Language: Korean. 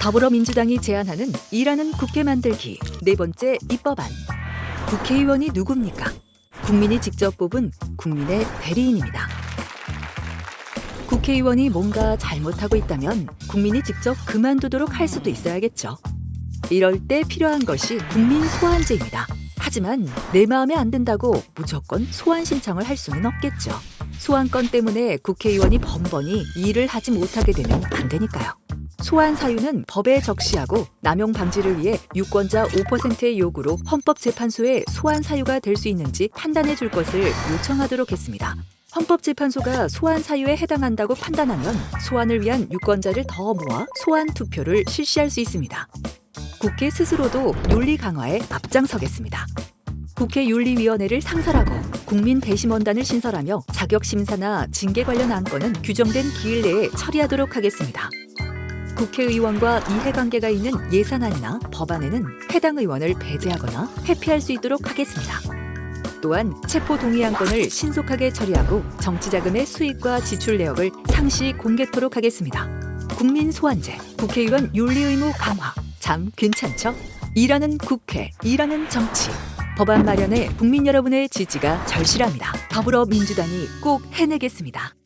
더불어민주당이 제안하는 일하는 국회 만들기 네 번째 입법안. 국회의원이 누굽니까? 국민이 직접 뽑은 국민의 대리인입니다. 국회의원이 뭔가 잘못하고 있다면 국민이 직접 그만두도록 할 수도 있어야겠죠. 이럴 때 필요한 것이 국민 소환제입니다. 하지만 내 마음에 안 든다고 무조건 소환 신청을 할 수는 없겠죠. 소환권 때문에 국회의원이 번번이 일을 하지 못하게 되면 안 되니까요. 소환 사유는 법에 적시하고 남용 방지를 위해 유권자 5%의 요구로 헌법재판소에 소환 사유가 될 수 있는지 판단해 줄 것을 요청하도록 했습니다. 헌법재판소가 소환 사유에 해당한다고 판단하면 소환을 위한 유권자를 더 모아 소환 투표를 실시할 수 있습니다. 국회 스스로도 윤리 강화에 앞장서겠습니다. 국회 윤리위원회를 상설하고 국민 대심원단을 신설하며 자격 심사나 징계 관련 안건은 규정된 기일 내에 처리하도록 하겠습니다. 국회의원과 이해관계가 있는 예산안이나 법안에는 해당 의원을 배제하거나 회피할 수 있도록 하겠습니다. 또한 체포 동의 안건을 신속하게 처리하고 정치자금의 수익과 지출 내역을 상시 공개토록 하겠습니다. 국민 소환제, 국회의원 윤리 의무 강화. 참 괜찮죠? 일하는 국회, 일하는 정치. 법안 마련에 국민 여러분의 지지가 절실합니다. 더불어민주당이 꼭 해내겠습니다.